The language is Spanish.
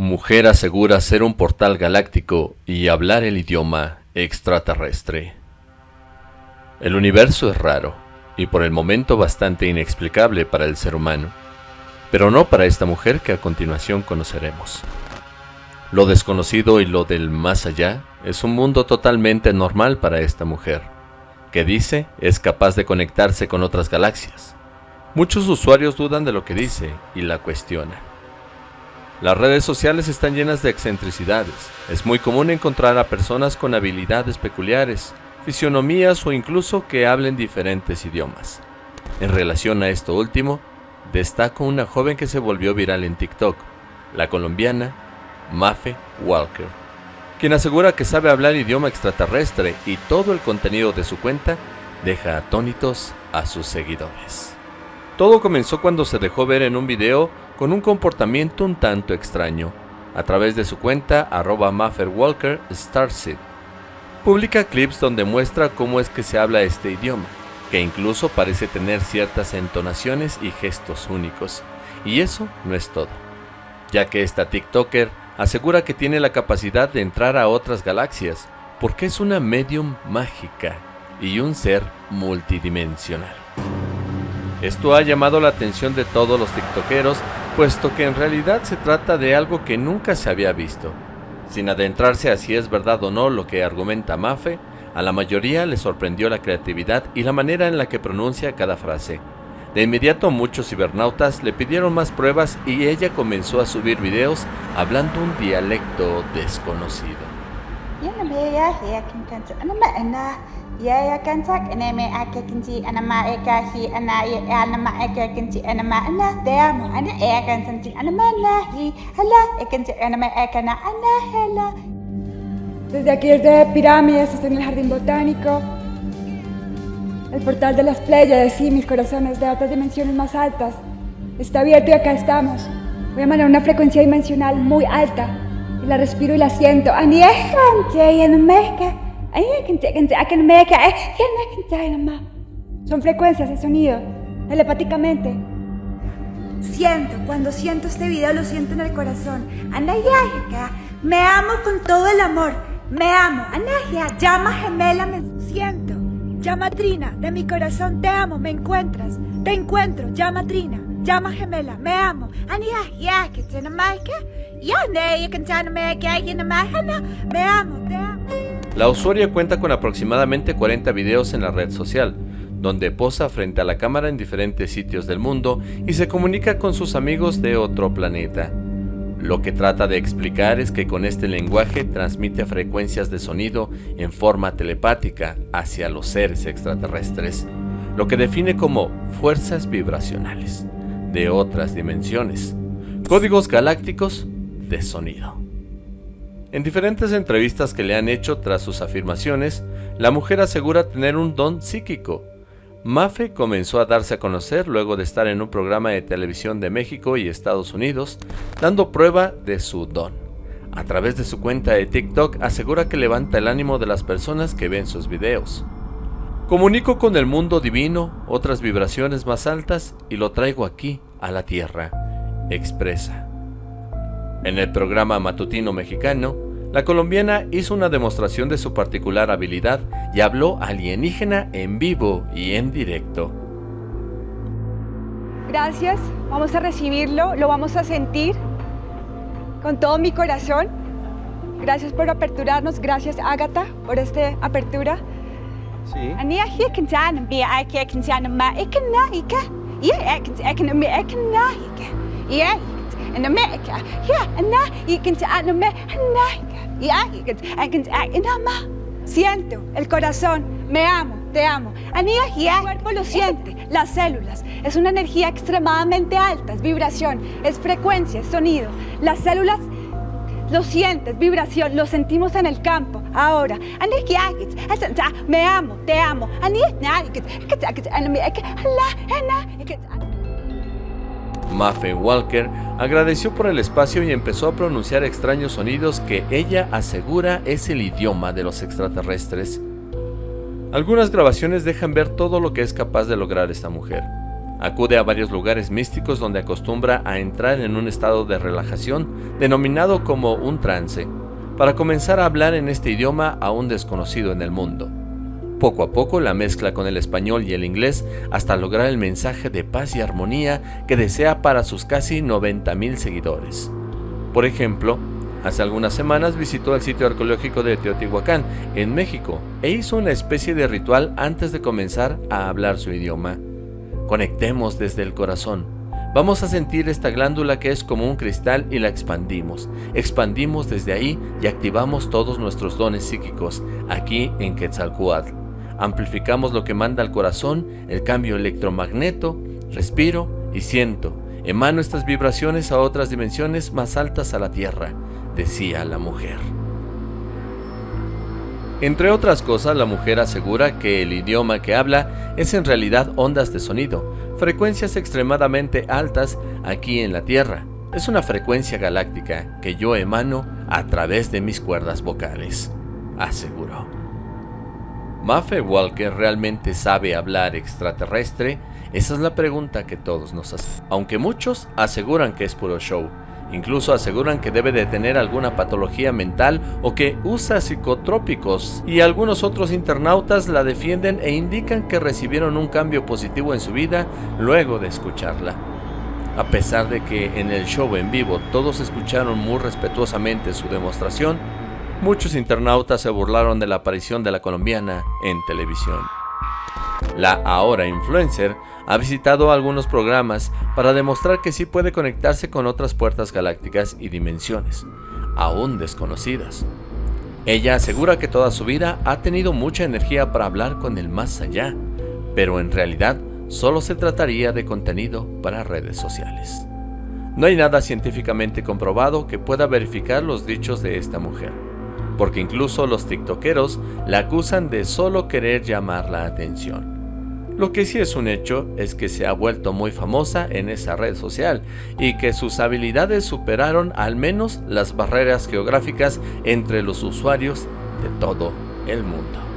Mujer asegura ser un portal galáctico y hablar el idioma extraterrestre. El universo es raro y por el momento bastante inexplicable para el ser humano, pero no para esta mujer que a continuación conoceremos. Lo desconocido y lo del más allá es un mundo totalmente normal para esta mujer, que dice es capaz de conectarse con otras galaxias. Muchos usuarios dudan de lo que dice y la cuestionan. Las redes sociales están llenas de excentricidades. Es muy común encontrar a personas con habilidades peculiares, fisionomías o incluso que hablen diferentes idiomas. En relación a esto último, destaco una joven que se volvió viral en TikTok, la colombiana Mafe Walker, quien asegura que sabe hablar idioma extraterrestre y todo el contenido de su cuenta deja atónitos a sus seguidores. Todo comenzó cuando se dejó ver en un video con un comportamiento un tanto extraño, a través de su cuenta arroba. Publica clips donde muestra cómo es que se habla este idioma, que incluso parece tener ciertas entonaciones y gestos únicos. Y eso no es todo, ya que esta TikToker asegura que tiene la capacidad de entrar a otras galaxias, porque es una medium mágica y un ser multidimensional. Esto ha llamado la atención de todos los tiktokeros, puesto que en realidad se trata de algo que nunca se había visto. Sin adentrarse a si es verdad o no lo que argumenta Mafe, a la mayoría le sorprendió la creatividad y la manera en la que pronuncia cada frase. De inmediato muchos cibernautas le pidieron más pruebas y ella comenzó a subir videos hablando un dialecto desconocido. يا كنتك أنا ما أكا كنتي أنا ما أكا هي أنا أنا ما أكا كنتي أنا ما أنا دام أنا أكا كنتي أنا ما هي هلا كنتي أنا ما أكا أنا أنا هلا Desde aquí desde Pirámides, estoy en el Jardín Botánico, el portal de las Pléyades, y mis corazones de otras dimensiones más altas. Está abierto y acá estamos. Voy a mandar una frecuencia dimensional muy alta y la respiro y la siento. Aniejante y en Meca. Son frecuencias de sonido, telepáticamente. Siento, cuando siento este video lo siento en el corazón. Me amo con todo el amor. Me amo. llama gemela, me siento. Llama Trina, de mi corazón te amo, me encuentras. Te encuentro, llama Trina, llama gemela, me amo. Me amo, te amo. La usuaria cuenta con aproximadamente 40 videos en la red social, donde posa frente a la cámara en diferentes sitios del mundo y se comunica con sus amigos de otro planeta. Lo que trata de explicar es que con este lenguaje transmite frecuencias de sonido en forma telepática hacia los seres extraterrestres, lo que define como fuerzas vibracionales de otras dimensiones, códigos galácticos de sonido. En diferentes entrevistas que le han hecho tras sus afirmaciones, la mujer asegura tener un don psíquico. Mafe comenzó a darse a conocer luego de estar en un programa de televisión de México y Estados Unidos, dando prueba de su don. A través de su cuenta de TikTok asegura que levanta el ánimo de las personas que ven sus videos. Comunico con el mundo divino otras vibraciones más altas y lo traigo aquí, a la tierra, expresa. En el programa matutino mexicano, la colombiana hizo una demostración de su particular habilidad y habló alienígena en vivo y en directo. Gracias, vamos a recibirlo, lo vamos a sentir con todo mi corazón. Gracias por aperturarnos, gracias Ágata por esta apertura. Sí. En Amerika. Ja, na, y que me, ya, y que Siento el corazón, me amo, te amo. El cuerpo lo siente, las células. Es una energía extremadamente alta, es vibración, es frecuencia, es sonido. Las células lo sientes, vibración, lo sentimos en el campo. Ahora, me amo, te amo. Mafe Walker agradeció por el espacio y empezó a pronunciar extraños sonidos que ella asegura es el idioma de los extraterrestres. Algunas grabaciones dejan ver todo lo que es capaz de lograr esta mujer. Acude a varios lugares místicos donde acostumbra a entrar en un estado de relajación denominado como un trance, para comenzar a hablar en este idioma aún desconocido en el mundo. Poco a poco la mezcla con el español y el inglés hasta lograr el mensaje de paz y armonía que desea para sus casi 90.000 seguidores. Por ejemplo, hace algunas semanas visitó el sitio arqueológico de Teotihuacán, en México, e hizo una especie de ritual antes de comenzar a hablar su idioma. Conectemos desde el corazón. Vamos a sentir esta glándula que es como un cristal y la expandimos. Expandimos desde ahí y activamos todos nuestros dones psíquicos aquí en Quetzalcoatl. Amplificamos lo que manda al corazón, el cambio electromagneto, respiro y siento. Emano estas vibraciones a otras dimensiones más altas a la Tierra, decía la mujer. Entre otras cosas, la mujer asegura que el idioma que habla es en realidad ondas de sonido, frecuencias extremadamente altas aquí en la Tierra. Es una frecuencia galáctica que yo emano a través de mis cuerdas vocales, aseguró. ¿Maffe Walker realmente sabe hablar extraterrestre? Esa es la pregunta que todos nos hacen, aunque muchos aseguran que es puro show. Incluso aseguran que debe de tener alguna patología mental o que usa psicotrópicos y algunos otros internautas la defienden e indican que recibieron un cambio positivo en su vida luego de escucharla. A pesar de que en el show en vivo todos escucharon muy respetuosamente su demostración, muchos internautas se burlaron de la aparición de la colombiana en televisión. La ahora influencer ha visitado algunos programas para demostrar que sí puede conectarse con otras puertas galácticas y dimensiones, aún desconocidas. Ella asegura que toda su vida ha tenido mucha energía para hablar con el más allá, pero en realidad solo se trataría de contenido para redes sociales. No hay nada científicamente comprobado que pueda verificar los dichos de esta mujer, porque incluso los tiktokeros la acusan de solo querer llamar la atención. Lo que sí es un hecho es que se ha vuelto muy famosa en esa red social y que sus habilidades superaron al menos las barreras geográficas entre los usuarios de todo el mundo.